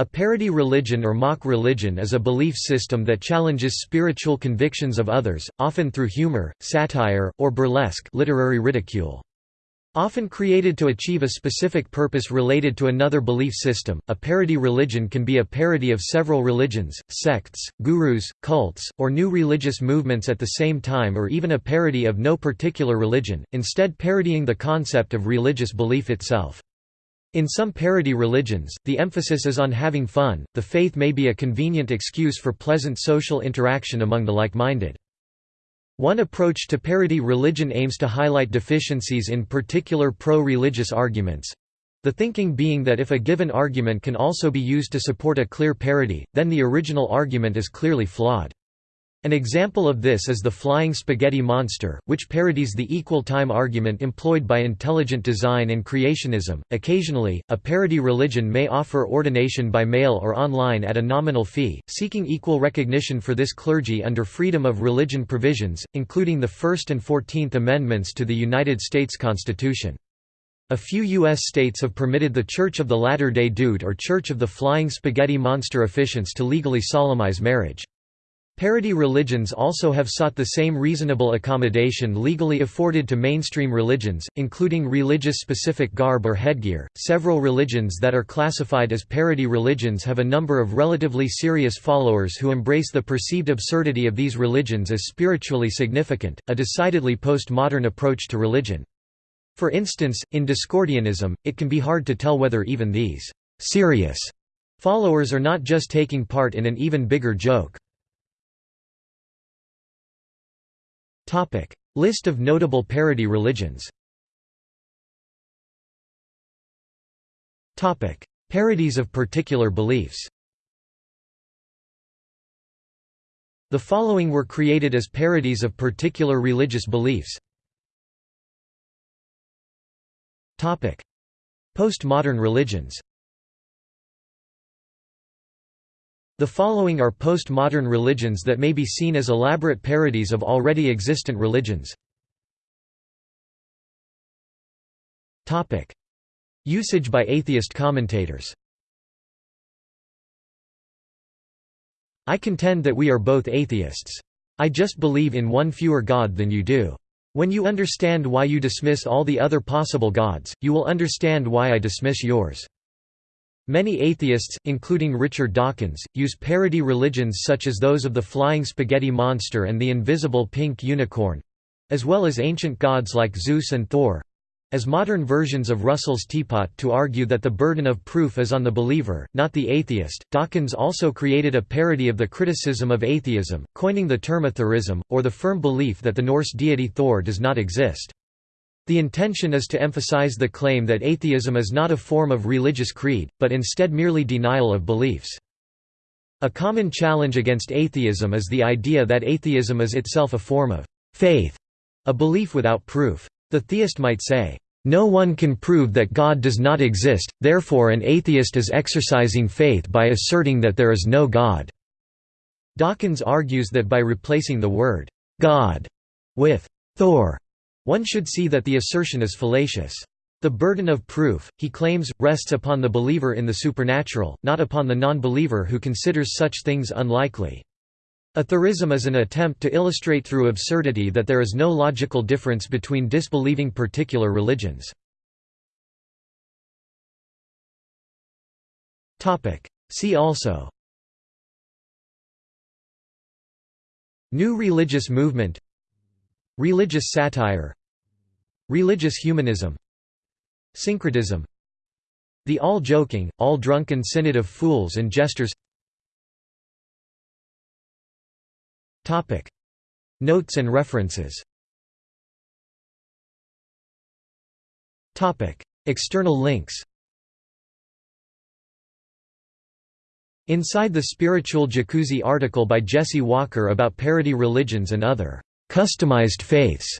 A parody religion or mock religion is a belief system that challenges spiritual convictions of others, often through humor, satire, or burlesque literary ridicule. Often created to achieve a specific purpose related to another belief system, a parody religion can be a parody of several religions, sects, gurus, cults, or new religious movements at the same time or even a parody of no particular religion, instead parodying the concept of religious belief itself. In some parody religions, the emphasis is on having fun, the faith may be a convenient excuse for pleasant social interaction among the like-minded. One approach to parody religion aims to highlight deficiencies in particular pro-religious arguments—the thinking being that if a given argument can also be used to support a clear parody, then the original argument is clearly flawed. An example of this is the flying spaghetti monster, which parodies the equal time argument employed by intelligent design and creationism. Occasionally, a parody religion may offer ordination by mail or online at a nominal fee, seeking equal recognition for this clergy under freedom of religion provisions, including the First and Fourteenth Amendments to the United States Constitution. A few U.S. states have permitted the Church of the Latter-day Dude or Church of the Flying Spaghetti Monster officiants to legally solemnize marriage. Parody religions also have sought the same reasonable accommodation legally afforded to mainstream religions, including religious specific garb or headgear. Several religions that are classified as parody religions have a number of relatively serious followers who embrace the perceived absurdity of these religions as spiritually significant, a decidedly postmodern approach to religion. For instance, in Discordianism, it can be hard to tell whether even these serious followers are not just taking part in an even bigger joke. List of notable parody religions. Parodies of particular beliefs. The following were created as parodies of particular religious beliefs. Postmodern religions The following are postmodern religions that may be seen as elaborate parodies of already existent religions. Usage by atheist commentators I contend that we are both atheists. I just believe in one fewer God than you do. When you understand why you dismiss all the other possible gods, you will understand why I dismiss yours. Many atheists, including Richard Dawkins, use parody religions such as those of the Flying Spaghetti Monster and the Invisible Pink Unicorn—as well as ancient gods like Zeus and Thor—as modern versions of Russell's teapot to argue that the burden of proof is on the believer, not the atheist. Dawkins also created a parody of the criticism of atheism, coining the term athorism, or the firm belief that the Norse deity Thor does not exist. The intention is to emphasize the claim that atheism is not a form of religious creed, but instead merely denial of beliefs. A common challenge against atheism is the idea that atheism is itself a form of faith, a belief without proof. The theist might say, "...no one can prove that God does not exist, therefore an atheist is exercising faith by asserting that there is no God." Dawkins argues that by replacing the word God with Thor, one should see that the assertion is fallacious. The burden of proof, he claims, rests upon the believer in the supernatural, not upon the non-believer who considers such things unlikely. Athorism is an attempt to illustrate through absurdity that there is no logical difference between disbelieving particular religions. See also New religious movement Religious satire. Religious humanism. Syncretism. The all-joking, all-drunken synod of fools and jesters. Notes and references. External links. Inside the Spiritual Jacuzzi article by Jesse Walker about parody religions and other customized faiths